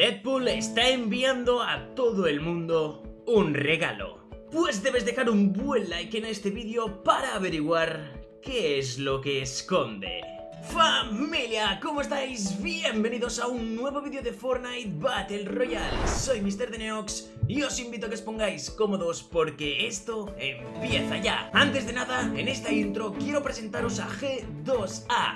Deadpool está enviando a todo el mundo un regalo. Pues debes dejar un buen like en este vídeo para averiguar qué es lo que esconde. Familia, ¿cómo estáis? Bienvenidos a un nuevo vídeo de Fortnite Battle Royale Soy Mr. Deneox y os invito a que os pongáis cómodos porque esto empieza ya Antes de nada, en esta intro quiero presentaros a G2A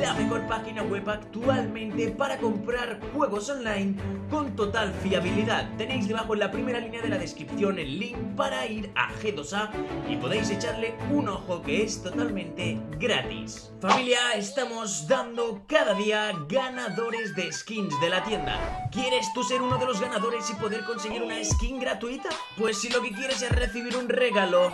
La mejor página web actualmente para comprar juegos online con total fiabilidad Tenéis debajo en la primera línea de la descripción el link para ir a G2A Y podéis echarle un ojo que es totalmente gratis Familia, estamos dando cada día ganadores de skins de la tienda. ¿Quieres tú ser uno de los ganadores y poder conseguir una skin gratuita? Pues si lo que quieres es recibir un regalo,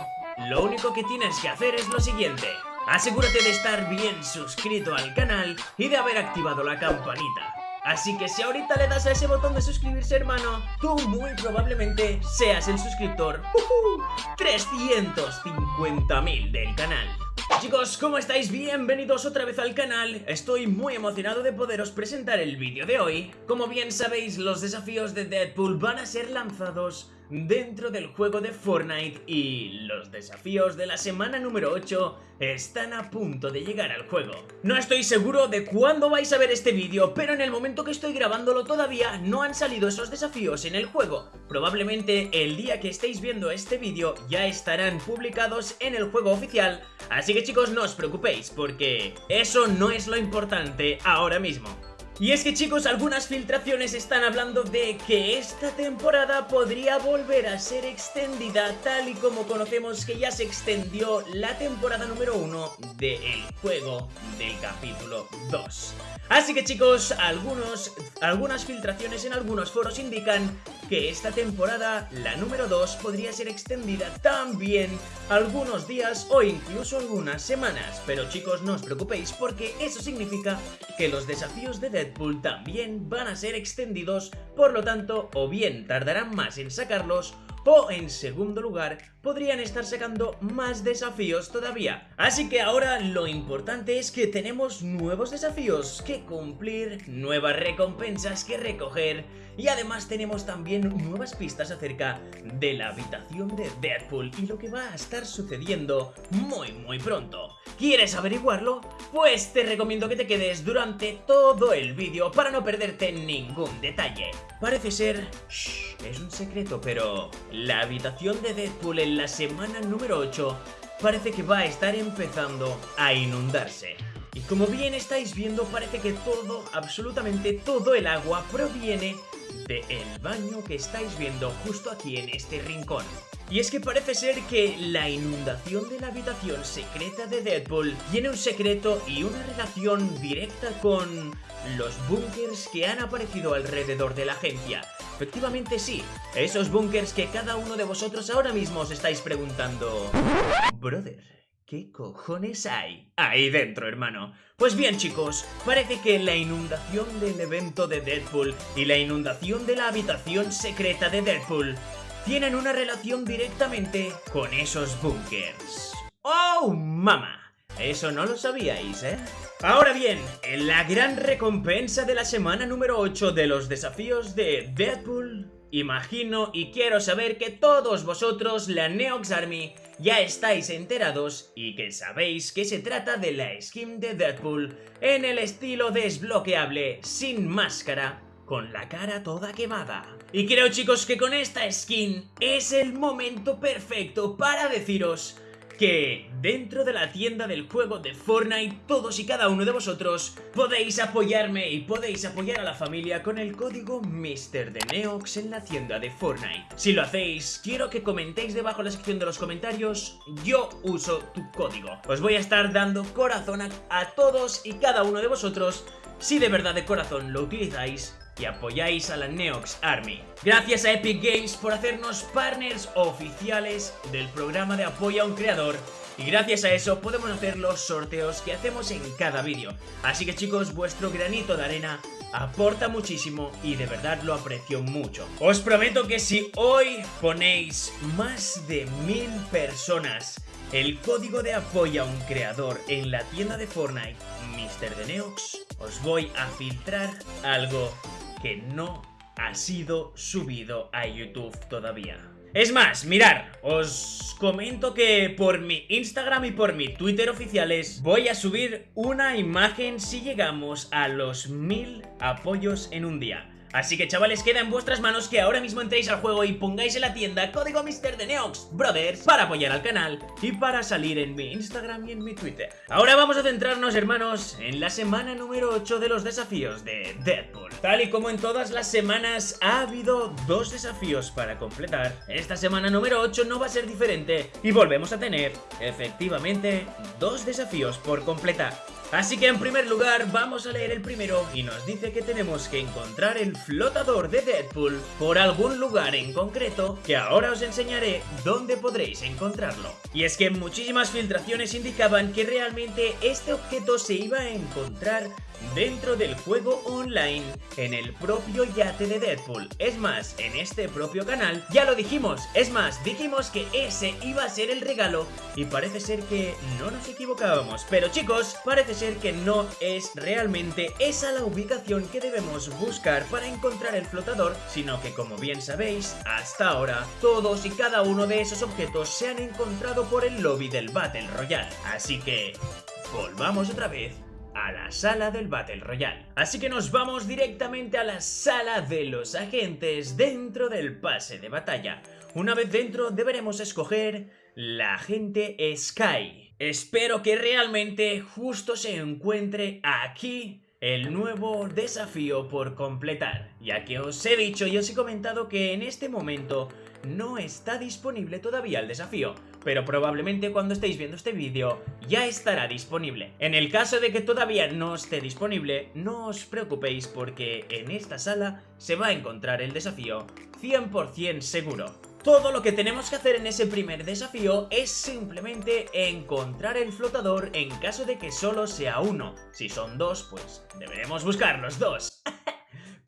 lo único que tienes que hacer es lo siguiente. Asegúrate de estar bien suscrito al canal y de haber activado la campanita. Así que si ahorita le das a ese botón de suscribirse hermano, tú muy probablemente seas el suscriptor uh 350.000 del canal. Chicos, ¿cómo estáis? Bienvenidos otra vez al canal Estoy muy emocionado de poderos presentar el vídeo de hoy Como bien sabéis, los desafíos de Deadpool van a ser lanzados dentro del juego de Fortnite y los desafíos de la semana número 8 están a punto de llegar al juego. No estoy seguro de cuándo vais a ver este vídeo, pero en el momento que estoy grabándolo todavía no han salido esos desafíos en el juego. Probablemente el día que estéis viendo este vídeo ya estarán publicados en el juego oficial, así que chicos no os preocupéis porque eso no es lo importante ahora mismo. Y es que chicos, algunas filtraciones están hablando de que esta temporada podría volver a ser extendida tal y como conocemos que ya se extendió la temporada número 1 del juego del capítulo 2. Así que chicos, algunos, algunas filtraciones en algunos foros indican que esta temporada, la número 2, podría ser extendida también algunos días o incluso algunas semanas. Pero chicos, no os preocupéis porque eso significa que los desafíos de Deadpool también van a ser extendidos, por lo tanto, o bien tardarán más en sacarlos o en segundo lugar podrían estar sacando más desafíos todavía. Así que ahora lo importante es que tenemos nuevos desafíos que cumplir, nuevas recompensas que recoger y además tenemos también nuevas pistas acerca de la habitación de Deadpool y lo que va a estar sucediendo muy muy pronto. ¿Quieres averiguarlo? Pues te recomiendo que te quedes durante todo el vídeo para no perderte ningún detalle. Parece ser... Shh, es un secreto, pero... La habitación de Deadpool en la semana número 8 parece que va a estar empezando a inundarse. Y como bien estáis viendo, parece que todo, absolutamente todo el agua proviene del el baño que estáis viendo justo aquí en este rincón. Y es que parece ser que la inundación de la habitación secreta de Deadpool tiene un secreto y una relación directa con los búnkers que han aparecido alrededor de la agencia. Efectivamente sí, esos búnkers que cada uno de vosotros ahora mismo os estáis preguntando... Brother... ¿Qué cojones hay ahí dentro, hermano? Pues bien, chicos, parece que la inundación del evento de Deadpool y la inundación de la habitación secreta de Deadpool tienen una relación directamente con esos bunkers. ¡Oh, mama! Eso no lo sabíais, ¿eh? Ahora bien, en la gran recompensa de la semana número 8 de los desafíos de Deadpool, imagino y quiero saber que todos vosotros, la Neox Army, ya estáis enterados y que sabéis que se trata de la skin de Deadpool en el estilo desbloqueable, sin máscara, con la cara toda quemada. Y creo chicos que con esta skin es el momento perfecto para deciros que dentro de la tienda del juego de Fortnite todos y cada uno de vosotros podéis apoyarme y podéis apoyar a la familia con el código MrDeneox en la tienda de Fortnite. Si lo hacéis, quiero que comentéis debajo en la sección de los comentarios yo uso tu código. Os voy a estar dando corazón a, a todos y cada uno de vosotros si de verdad de corazón lo utilizáis y apoyáis a la Neox Army. Gracias a Epic Games por hacernos partners oficiales del programa de apoyo a un creador y gracias a eso podemos hacer los sorteos que hacemos en cada vídeo. Así que chicos, vuestro granito de arena aporta muchísimo y de verdad lo aprecio mucho. Os prometo que si hoy ponéis más de mil personas el código de apoyo a un creador en la tienda de Fortnite, Mr. Neox, os voy a filtrar algo que no ha sido subido a YouTube todavía. Es más, mirar, os comento que por mi Instagram y por mi Twitter oficiales voy a subir una imagen si llegamos a los mil apoyos en un día. Así que chavales, queda en vuestras manos que ahora mismo entréis al juego y pongáis en la tienda código Mister de Neox Brothers para apoyar al canal y para salir en mi Instagram y en mi Twitter. Ahora vamos a centrarnos, hermanos, en la semana número 8 de los desafíos de Deadpool. Tal y como en todas las semanas ha habido dos desafíos para completar, esta semana número 8 no va a ser diferente y volvemos a tener, efectivamente, dos desafíos por completar. Así que en primer lugar vamos a leer el primero y nos dice que tenemos que encontrar el flotador de Deadpool por algún lugar en concreto que ahora os enseñaré dónde podréis encontrarlo. Y es que muchísimas filtraciones indicaban que realmente este objeto se iba a encontrar dentro del juego online en el propio yate de Deadpool. Es más, en este propio canal ya lo dijimos, es más, dijimos que ese iba a ser el regalo y parece ser que no nos equivocábamos. Pero chicos, parece ser que no es realmente esa la ubicación que debemos buscar para encontrar el flotador, sino que como bien sabéis, hasta ahora todos y cada uno de esos objetos se han encontrado por el lobby del Battle Royale. Así que, volvamos otra vez a la sala del Battle Royale. Así que nos vamos directamente a la sala de los agentes dentro del pase de batalla. Una vez dentro deberemos escoger la agente Sky. Espero que realmente justo se encuentre aquí el nuevo desafío por completar, ya que os he dicho y os he comentado que en este momento no está disponible todavía el desafío, pero probablemente cuando estéis viendo este vídeo ya estará disponible. En el caso de que todavía no esté disponible, no os preocupéis porque en esta sala se va a encontrar el desafío 100% seguro. Todo lo que tenemos que hacer en ese primer desafío es simplemente encontrar el flotador en caso de que solo sea uno. Si son dos, pues deberemos buscar los dos.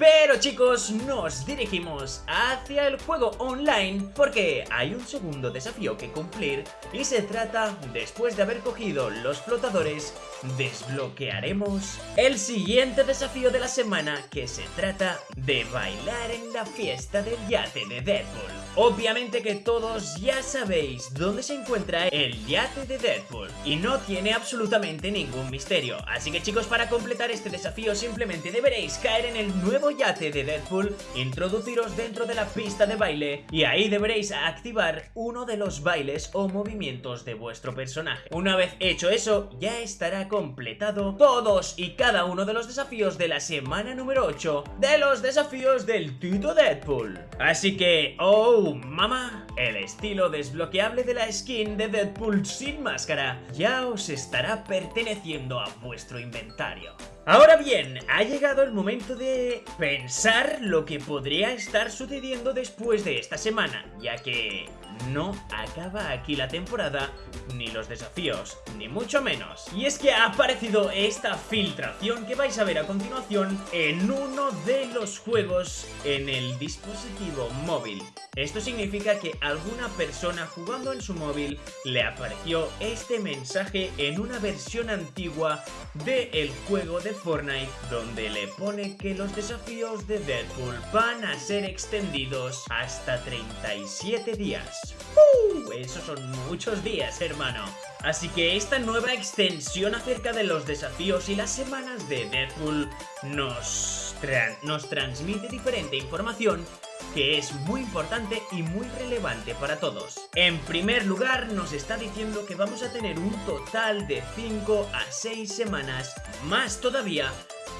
Pero chicos, nos dirigimos hacia el juego online porque hay un segundo desafío que cumplir y se trata, después de haber cogido los flotadores, desbloquearemos el siguiente desafío de la semana que se trata de bailar en la fiesta del yate de Deadpool. Obviamente que todos ya sabéis dónde se encuentra el yate de Deadpool y no tiene absolutamente ningún misterio. Así que chicos, para completar este desafío simplemente deberéis caer en el nuevo yate de Deadpool, introduciros dentro de la pista de baile y ahí deberéis activar uno de los bailes o movimientos de vuestro personaje. Una vez hecho eso, ya estará completado todos y cada uno de los desafíos de la semana número 8 de los desafíos del Tito Deadpool. Así que, oh mamá, el estilo desbloqueable de la skin de Deadpool sin máscara ya os estará perteneciendo a vuestro inventario. Ahora bien, ha llegado el momento de pensar lo que podría estar sucediendo después de esta semana, ya que no acaba aquí la temporada, ni los desafíos, ni mucho menos. Y es que ha aparecido esta filtración que vais a ver a continuación en uno de los juegos en el dispositivo móvil. Esto significa que alguna persona jugando en su móvil le apareció este mensaje en una versión antigua del juego de Fortnite donde le pone que los desafíos de Deadpool van a ser extendidos hasta 37 días. ¡Uh! Esos son muchos días, hermano. Así que esta nueva extensión acerca de los desafíos y las semanas de Deadpool nos, nos transmite diferente información que es muy importante y muy relevante para todos. En primer lugar, nos está diciendo que vamos a tener un total de 5 a 6 semanas, más todavía,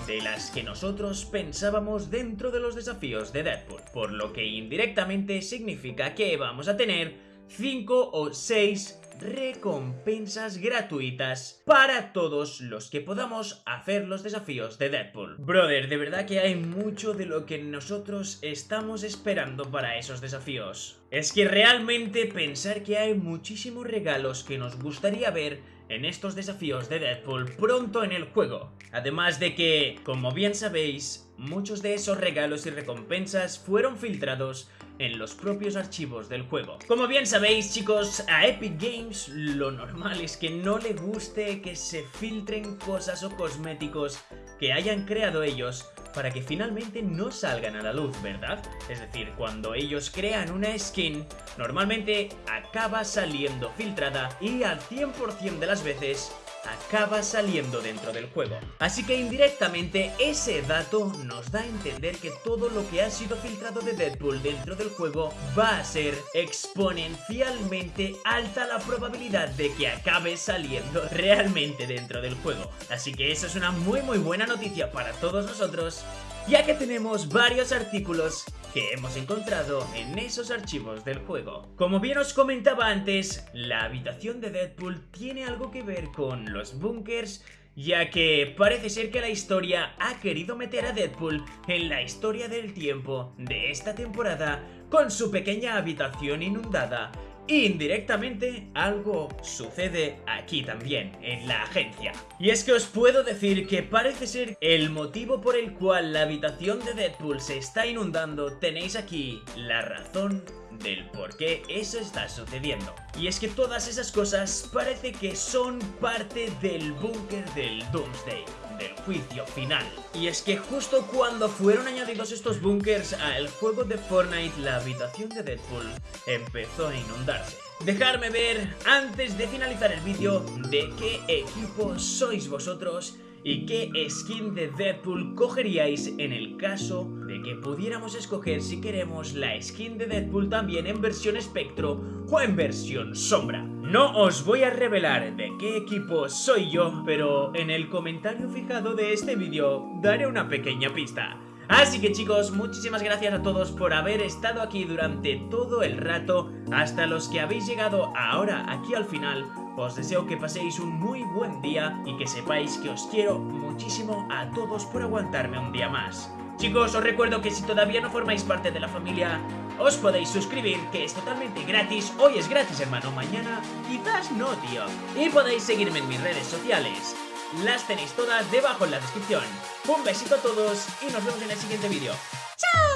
de las que nosotros pensábamos dentro de los desafíos de Deadpool, por lo que indirectamente significa que vamos a tener 5 o 6 recompensas gratuitas para todos los que podamos hacer los desafíos de Deadpool. Brother, de verdad que hay mucho de lo que nosotros estamos esperando para esos desafíos. Es que realmente pensar que hay muchísimos regalos que nos gustaría ver en estos desafíos de Deadpool pronto en el juego. Además de que, como bien sabéis, muchos de esos regalos y recompensas fueron filtrados en los propios archivos del juego. Como bien sabéis chicos, a Epic Games lo normal es que no le guste que se filtren cosas o cosméticos que hayan creado ellos para que finalmente no salgan a la luz, ¿verdad? Es decir, cuando ellos crean una skin, normalmente acaba saliendo filtrada y al 100% de las veces acaba saliendo dentro del juego. Así que indirectamente ese dato nos da a entender que todo lo que ha sido filtrado de Deadpool dentro del juego va a ser exponencialmente alta la probabilidad de que acabe saliendo realmente dentro del juego. Así que esa es una muy muy buena noticia para todos nosotros ya que tenemos varios artículos que hemos encontrado en esos archivos del juego. Como bien os comentaba antes, la habitación de Deadpool tiene algo que ver con los bunkers ya que parece ser que la historia ha querido meter a Deadpool en la historia del tiempo de esta temporada con su pequeña habitación inundada Indirectamente, algo sucede aquí también, en la agencia. Y es que os puedo decir que parece ser el motivo por el cual la habitación de Deadpool se está inundando, tenéis aquí la razón del por qué eso está sucediendo. Y es que todas esas cosas parece que son parte del búnker del Doomsday del juicio final. Y es que justo cuando fueron añadidos estos bunkers al juego de Fortnite, la habitación de Deadpool empezó a inundarse. Dejarme ver, antes de finalizar el vídeo, de qué equipo sois vosotros y qué skin de Deadpool cogeríais en el caso de que pudiéramos escoger si queremos la skin de Deadpool también en versión espectro o en versión sombra. No os voy a revelar de qué equipo soy yo, pero en el comentario fijado de este vídeo daré una pequeña pista. Así que chicos, muchísimas gracias a todos por haber estado aquí durante todo el rato, hasta los que habéis llegado ahora aquí al final, os deseo que paséis un muy buen día y que sepáis que os quiero muchísimo a todos por aguantarme un día más. Chicos, os recuerdo que si todavía no formáis parte de la familia, os podéis suscribir, que es totalmente gratis. Hoy es gratis, hermano, mañana quizás no, tío. Y podéis seguirme en mis redes sociales. Las tenéis todas debajo en la descripción. Un besito a todos y nos vemos en el siguiente vídeo. ¡Chao!